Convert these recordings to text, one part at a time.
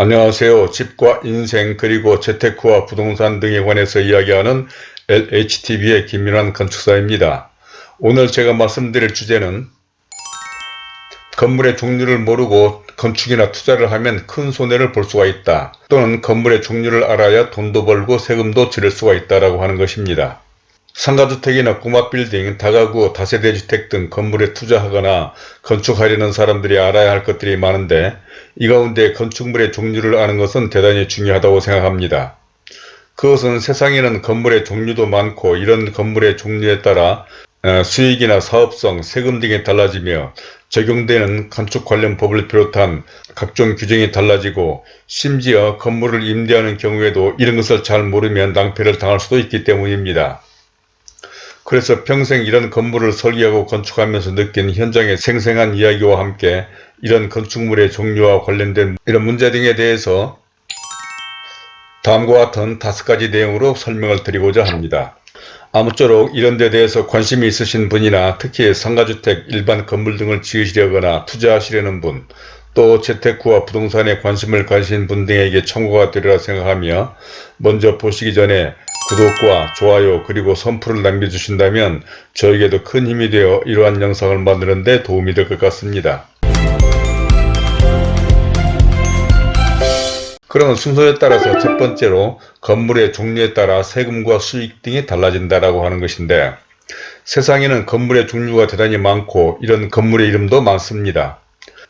안녕하세요. 집과 인생 그리고 재테크와 부동산 등에 관해서 이야기하는 LHTV의 김민환 건축사입니다. 오늘 제가 말씀드릴 주제는 건물의 종류를 모르고 건축이나 투자를 하면 큰 손해를 볼 수가 있다. 또는 건물의 종류를 알아야 돈도 벌고 세금도 지를 수가 있다라고 하는 것입니다. 상가주택이나 꼬마빌딩, 다가구, 다세대 주택 등 건물에 투자하거나 건축하려는 사람들이 알아야 할 것들이 많은데 이 가운데 건축물의 종류를 아는 것은 대단히 중요하다고 생각합니다. 그것은 세상에는 건물의 종류도 많고 이런 건물의 종류에 따라 어, 수익이나 사업성, 세금 등이 달라지며 적용되는 건축 관련 법을 비롯한 각종 규정이 달라지고 심지어 건물을 임대하는 경우에도 이런 것을 잘 모르면 낭패를 당할 수도 있기 때문입니다. 그래서 평생 이런 건물을 설계하고 건축하면서 느낀 현장의 생생한 이야기와 함께 이런 건축물의 종류와 관련된 이런 문제 등에 대해서 다음과 같은 다섯 가지 내용으로 설명을 드리고자 합니다. 아무쪼록 이런 데 대해서 관심이 있으신 분이나 특히 상가주택, 일반 건물 등을 지으시려거나 투자하시려는 분, 또 재테크와 부동산에 관심을 가진 분 등에게 참고가 되리라 생각하며 먼저 보시기 전에 구독과 좋아요 그리고 선풀을 남겨주신다면 저에게도 큰 힘이 되어 이러한 영상을 만드는 데 도움이 될 것 같습니다. 그러면 순서에 따라서 첫 번째로 건물의 종류에 따라 세금과 수익 등이 달라진다라고 하는 것인데 세상에는 건물의 종류가 대단히 많고 이런 건물의 이름도 많습니다.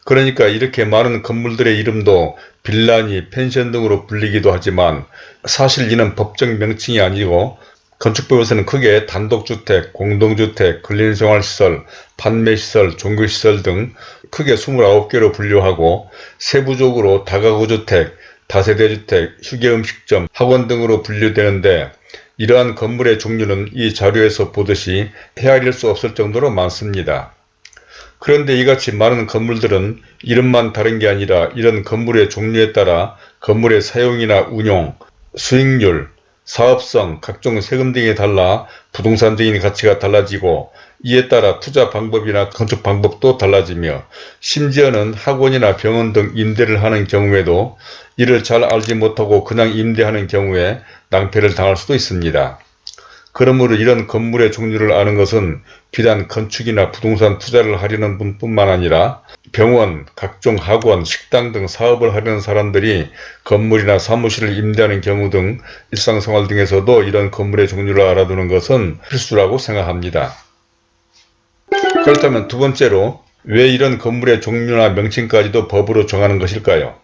그러니까 이렇게 많은 건물들의 이름도 빌라니, 펜션 등으로 불리기도 하지만 사실 이는 법적 명칭이 아니고 건축법에서는 크게 단독주택, 공동주택, 근린생활시설, 판매시설, 종교시설 등 크게 29개로 분류하고 세부적으로 다가구주택, 다세대주택, 휴게음식점, 학원 등으로 분류되는데 이러한 건물의 종류는 이 자료에서 보듯이 헤아릴 수 없을 정도로 많습니다. 그런데 이같이 많은 건물들은 이름만 다른 게 아니라 이런 건물의 종류에 따라 건물의 사용이나 운용, 수익률, 사업성, 각종 세금 등이 달라 부동산 등의 가치가 달라지고 이에 따라 투자 방법이나 건축 방법도 달라지며 심지어는 학원이나 병원 등 임대를 하는 경우에도 이를 잘 알지 못하고 그냥 임대하는 경우에 낭패를 당할 수도 있습니다. 그러므로 이런 건물의 종류를 아는 것은 비단 건축이나 부동산 투자를 하려는 분뿐만 아니라 병원, 각종 학원, 식당 등 사업을 하려는 사람들이 건물이나 사무실을 임대하는 경우 등 일상생활 등에서도 이런 건물의 종류를 알아두는 것은 필수라고 생각합니다. 그렇다면 두 번째로 왜 이런 건물의 종류나 명칭까지도 법으로 정하는 것일까요?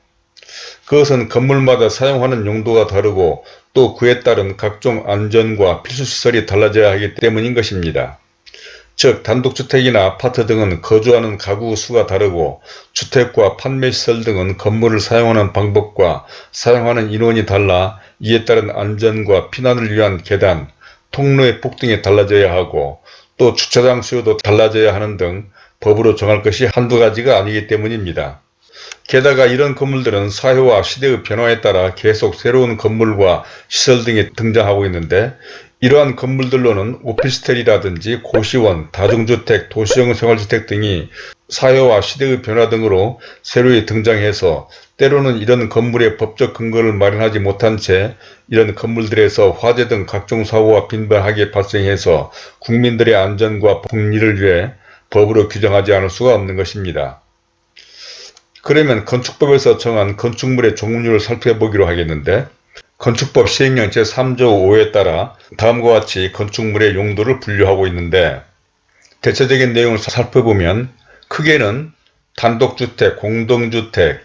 그것은 건물마다 사용하는 용도가 다르고 또 그에 따른 각종 안전과 필수시설이 달라져야 하기 때문인 것입니다. 즉 단독주택이나 아파트 등은 거주하는 가구 수가 다르고 주택과 판매시설 등은 건물을 사용하는 방법과 사용하는 인원이 달라 이에 따른 안전과 피난을 위한 계단, 통로의 폭 등이 달라져야 하고 또 주차장 수요도 달라져야 하는 등 법으로 정할 것이 한두 가지가 아니기 때문입니다. 게다가 이런 건물들은 사회와 시대의 변화에 따라 계속 새로운 건물과 시설 등이 등장하고 있는데 이러한 건물들로는 오피스텔이라든지 고시원, 다중주택, 도시형 생활주택 등이 사회와 시대의 변화 등으로 새로이 등장해서 때로는 이런 건물의 법적 근거를 마련하지 못한 채 이런 건물들에서 화재 등 각종 사고가 빈번하게 발생해서 국민들의 안전과 복리를 위해 법으로 규정하지 않을 수가 없는 것입니다. 그러면 건축법에서 정한 건축물의 종류를 살펴보기로 하겠는데 건축법 시행령 제3조 5에 따라 다음과 같이 건축물의 용도를 분류하고 있는데 대체적인 내용을 살펴보면 크게는 단독주택, 공동주택,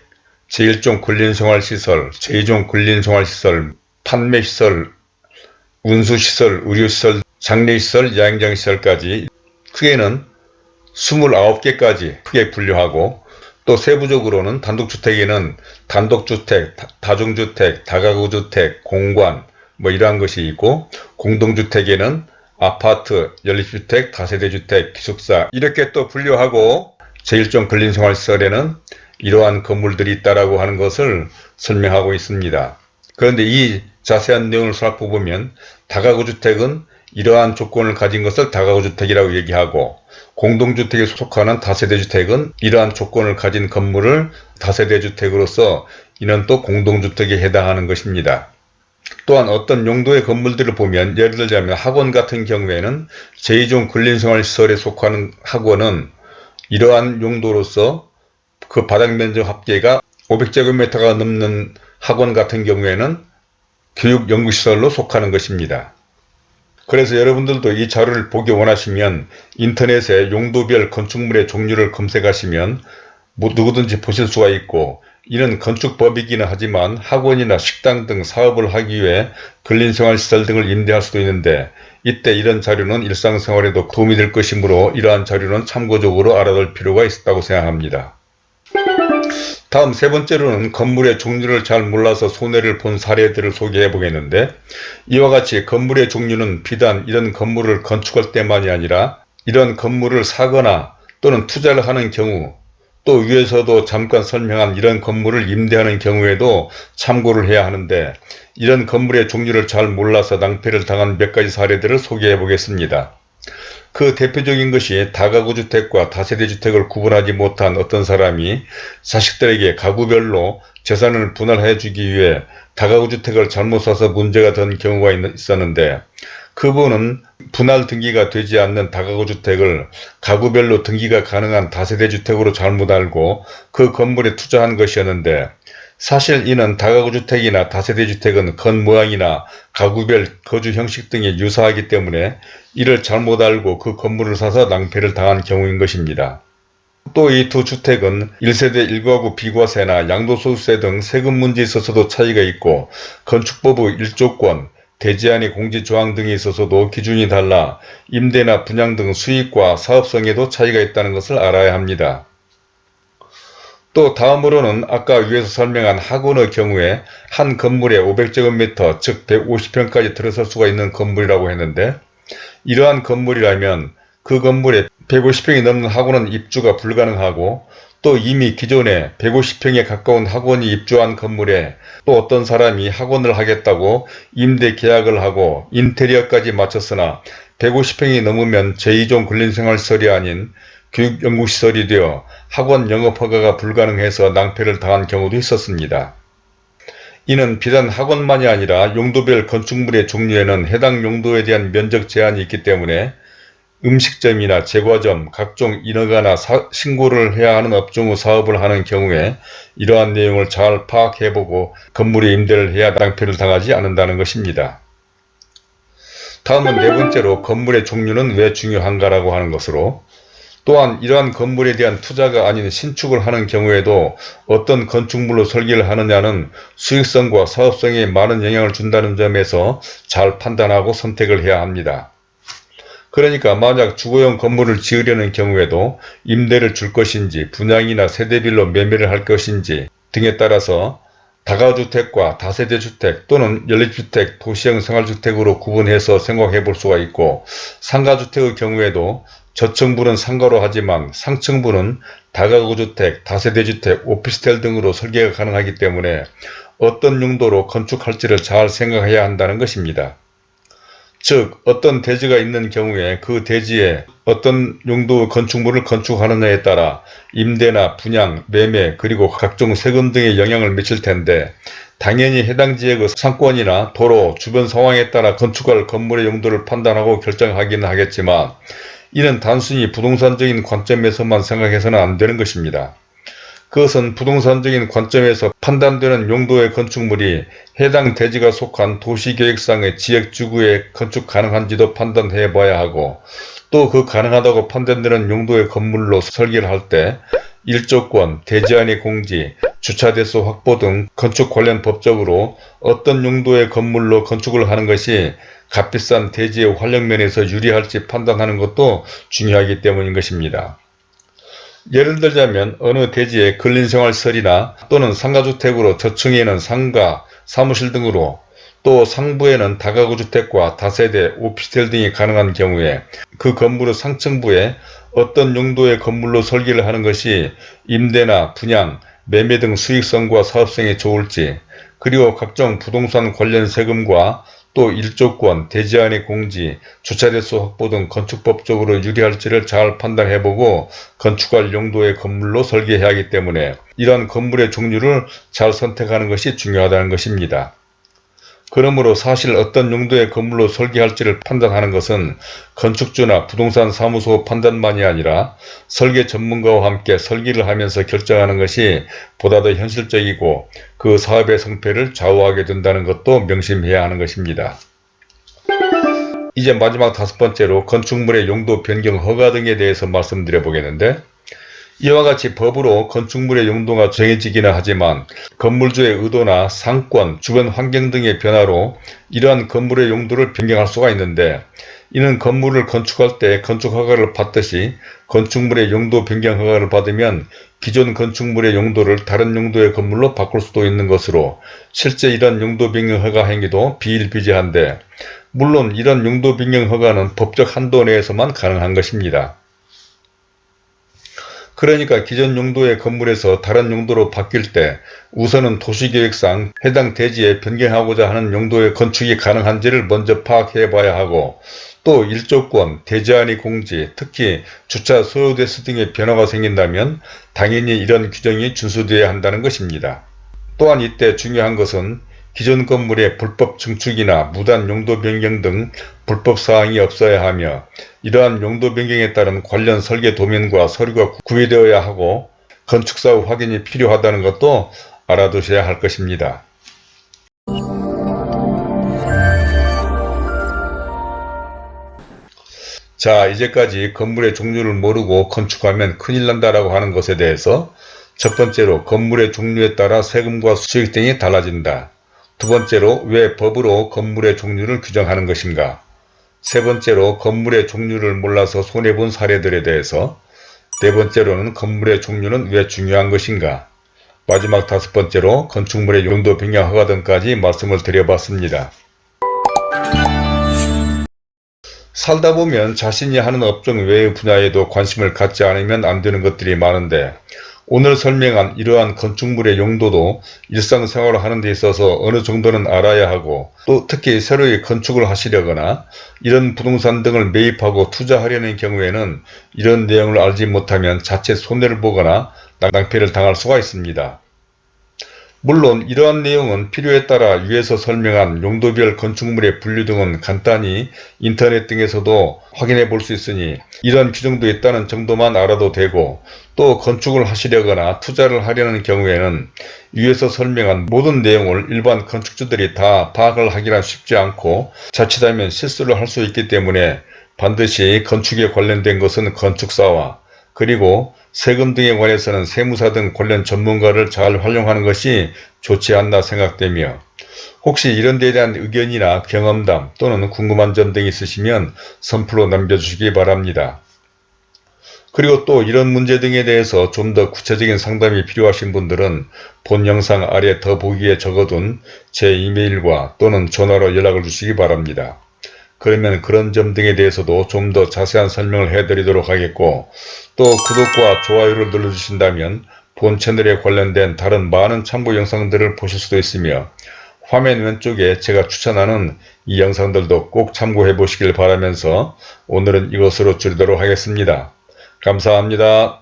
제1종 근린생활시설, 제2종 근린생활시설, 판매시설, 운수시설, 의료시설, 장례시설, 야행장시설까지 크게는 29개까지 크게 분류하고 또 세부적으로는 단독주택에는 단독주택, 다중주택, 다가구주택, 공관 뭐 이러한 것이 있고 공동주택에는 아파트, 연립주택, 다세대주택, 기숙사 이렇게 또 분류하고 제1종 근린생활시설에는 이러한 건물들이 있다라고 하는 것을 설명하고 있습니다. 그런데 이 자세한 내용을 살펴보면 다가구주택은 이러한 조건을 가진 것을 다가구주택이라고 얘기하고 공동주택에 속하는 다세대주택은 이러한 조건을 가진 건물을 다세대주택으로서 이는 또 공동주택에 해당하는 것입니다. 또한 어떤 용도의 건물들을 보면 예를 들자면 학원 같은 경우에는 제2종 근린생활시설에 속하는 학원은 이러한 용도로서 그 바닥면적 합계가 500제곱미터가 넘는 학원 같은 경우에는 교육연구시설로 속하는 것입니다. 그래서 여러분들도 이 자료를 보기 원하시면 인터넷에 용도별 건축물의 종류를 검색하시면 뭐 누구든지 보실 수가 있고 이는 건축법이기는 하지만 학원이나 식당 등 사업을 하기 위해 근린생활시설 등을 임대할 수도 있는데 이때 이런 자료는 일상생활에도 도움이 될 것이므로 이러한 자료는 참고적으로 알아둘 필요가 있다고 생각합니다. 다음 세 번째로는 건물의 종류를 잘 몰라서 손해를 본 사례들을 소개해 보겠는데 이와 같이 건물의 종류는 비단 이런 건물을 건축할 때만이 아니라 이런 건물을 사거나 또는 투자를 하는 경우 또 위에서도 잠깐 설명한 이런 건물을 임대하는 경우에도 참고를 해야 하는데 이런 건물의 종류를 잘 몰라서 낭패를 당한 몇 가지 사례들을 소개해 보겠습니다. 그 대표적인 것이 다가구 주택과 다세대 주택을 구분하지 못한 어떤 사람이 자식들에게 가구별로 재산을 분할해 주기 위해 다가구 주택을 잘못 사서 문제가 된 경우가 있었는데 그분은 분할 등기가 되지 않는 다가구 주택을 가구별로 등기가 가능한 다세대 주택으로 잘못 알고 그 건물에 투자한 것이었는데 사실 이는 다가구 주택이나 다세대 주택은 겉모양이나 가구별 거주 형식 등이 유사하기 때문에 이를 잘못 알고 그 건물을 사서 낭패를 당한 경우인 것입니다. 또 이 두 주택은 1세대 1가구 비과세나 양도소득세 등 세금 문제에 있어서도 차이가 있고 건축법의 일조권, 대지안의 공지조항 등에 있어서도 기준이 달라 임대나 분양 등 수익과 사업성에도 차이가 있다는 것을 알아야 합니다. 또 다음으로는 아까 위에서 설명한 학원의 경우에 한 건물에 500제곱미터 즉 150평까지 들어설 수가 있는 건물이라고 했는데 이러한 건물이라면 그 건물에 150평이 넘는 학원은 입주가 불가능하고 또 이미 기존에 150평에 가까운 학원이 입주한 건물에 또 어떤 사람이 학원을 하겠다고 임대 계약을 하고 인테리어까지 마쳤으나 150평이 넘으면 제2종 근린생활시설이 아닌 교육연구시설이 되어 학원 영업 허가가 불가능해서 낭패를 당한 경우도 있었습니다. 이는 비단 학원만이 아니라 용도별 건축물의 종류에는 해당 용도에 대한 면적 제한이 있기 때문에 음식점이나 제과점, 각종 인허가나 사, 신고를 해야 하는 업종 의 사업을 하는 경우에 이러한 내용을 잘 파악해보고 건물에 임대를 해야 낭패를 당하지 않는다는 것입니다. 다음은 네 번째로 건물의 종류는 왜 중요한가라고 하는 것으로 또한 이러한 건물에 대한 투자가 아닌 신축을 하는 경우에도 어떤 건축물로 설계를 하느냐는 수익성과 사업성에 많은 영향을 준다는 점에서 잘 판단하고 선택을 해야 합니다. 그러니까 만약 주거용 건물을 지으려는 경우에도 임대를 줄 것인지 분양이나 세대별로 매매를 할 것인지 등에 따라서 다가주택과 다세대주택 또는 연립주택, 도시형 생활주택으로 구분해서 생각해 볼 수가 있고 상가주택의 경우에도 저층부는 상가로 하지만 상층부는 다가구주택, 다세대주택, 오피스텔 등으로 설계가 가능하기 때문에 어떤 용도로 건축할지를 잘 생각해야 한다는 것입니다. 즉 어떤 대지가 있는 경우에 그 대지에 어떤 용도의 건축물을 건축하느냐에 따라 임대나 분양, 매매 그리고 각종 세금 등의 영향을 미칠 텐데 당연히 해당 지역의 상권이나 도로, 주변 상황에 따라 건축할 건물의 용도를 판단하고 결정하기는 하겠지만 이는 단순히 부동산적인 관점에서만 생각해서는 안 되는 것입니다. 그것은 부동산적인 관점에서 판단되는 용도의 건축물이 해당 대지가 속한 도시계획상의 지역주구에 건축 가능한지도 판단해 봐야 하고 또 그 가능하다고 판단되는 용도의 건물로 설계를 할 때 일조권, 대지안의 공지, 주차대수 확보 등 건축 관련 법적으로 어떤 용도의 건물로 건축을 하는 것이 값비싼 대지의 활용면에서 유리할지 판단하는 것도 중요하기 때문인 것입니다. 예를 들자면 어느 대지의 근린생활설이나 또는 상가주택으로 저층에는 상가, 사무실 등으로 또 상부에는 다가구 주택과 다세대, 오피스텔 등이 가능한 경우에 그 건물의 상층부에 어떤 용도의 건물로 설계를 하는 것이 임대나 분양, 매매 등 수익성과 사업성에 좋을지 그리고 각종 부동산 관련 세금과 또 일조권, 대지안의 공지, 주차대수 확보 등 건축법적으로 유리할지를 잘 판단해보고 건축할 용도의 건물로 설계해야 하기 때문에 이러한 건물의 종류를 잘 선택하는 것이 중요하다는 것입니다. 그러므로 사실 어떤 용도의 건물로 설계할지를 판단하는 것은 건축주나 부동산 사무소 판단만이 아니라 설계 전문가와 함께 설계를 하면서 결정하는 것이 보다 더 현실적이고 그 사업의 성패를 좌우하게 된다는 것도 명심해야 하는 것입니다. 이제 마지막 다섯 번째로 건축물의 용도 변경 허가 등에 대해서 말씀드려 보겠는데 이와 같이 법으로 건축물의 용도가 정해지기는 하지만 건물주의 의도나 상권, 주변 환경 등의 변화로 이러한 건물의 용도를 변경할 수가 있는데 이는 건물을 건축할 때 건축허가를 받듯이 건축물의 용도 변경 허가를 받으면 기존 건축물의 용도를 다른 용도의 건물로 바꿀 수도 있는 것으로 실제 이런 용도 변경 허가 행위도 비일비재한데 물론 이런 용도 변경 허가는 법적 한도 내에서만 가능한 것입니다. 그러니까 기존 용도의 건물에서 다른 용도로 바뀔 때 우선은 도시계획상 해당 대지에 변경하고자 하는 용도의 건축이 가능한지를 먼저 파악해 봐야 하고 또 일조권, 대지안의 공지, 특히 주차 소요 대수 등의 변화가 생긴다면 당연히 이런 규정이 준수되어야 한다는 것입니다. 또한 이때 중요한 것은 기존 건물의 불법 증축이나 무단 용도 변경 등 불법 사항이 없어야 하며 이러한 용도 변경에 따른 관련 설계 도면과 서류가 구비되어야 하고 건축사 후 확인이 필요하다는 것도 알아두셔야 할 것입니다. 자 이제까지 건물의 종류를 모르고 건축하면 큰일 난다라고 하는 것에 대해서 첫 번째로 건물의 종류에 따라 세금과 수익 등이 달라진다. 두 번째로 왜 법으로 건물의 종류를 규정하는 것인가. 세 번째로 건물의 종류를 몰라서 손해본 사례들에 대해서 네 번째로는 건물의 종류는 왜 중요한 것인가. 마지막 다섯 번째로 건축물의 용도 변경 허가 등까지 말씀을 드려봤습니다. 살다 보면 자신이 하는 업종 외의 분야에도 관심을 갖지 않으면 안 되는 것들이 많은데 오늘 설명한 이러한 건축물의 용도도 일상생활을 하는 데 있어서 어느 정도는 알아야 하고 또 특히 새로이 건축을 하시려거나 이런 부동산 등을 매입하고 투자하려는 경우에는 이런 내용을 알지 못하면 자체 손해를 보거나 낭패를 당할 수가 있습니다. 물론 이러한 내용은 필요에 따라 위에서 설명한 용도별 건축물의 분류 등은 간단히 인터넷 등에서도 확인해 볼 수 있으니 이런 규정도 있다는 정도만 알아도 되고 또 건축을 하시려거나 투자를 하려는 경우에는 위에서 설명한 모든 내용을 일반 건축주들이 다 파악을 하기란 쉽지 않고 자칫하면 실수를 할 수 있기 때문에 반드시 건축에 관련된 것은 건축사와 그리고 세금 등에 관해서는 세무사 등 관련 전문가를 잘 활용하는 것이 좋지 않나 생각되며 혹시 이런 데에 대한 의견이나 경험담 또는 궁금한 점 등이 있으시면 선플로 남겨주시기 바랍니다. 그리고 또 이런 문제 등에 대해서 좀 더 구체적인 상담이 필요하신 분들은 본 영상 아래 더보기에 적어둔 제 이메일과 또는 전화로 연락을 주시기 바랍니다. 그러면 그런 점 등에 대해서도 좀 더 자세한 설명을 해드리도록 하겠고 또 구독과 좋아요를 눌러주신다면 본 채널에 관련된 다른 많은 참고 영상들을 보실 수도 있으며 화면 왼쪽에 제가 추천하는 이 영상들도 꼭 참고해 보시길 바라면서 오늘은 이것으로 줄이도록 하겠습니다. 감사합니다.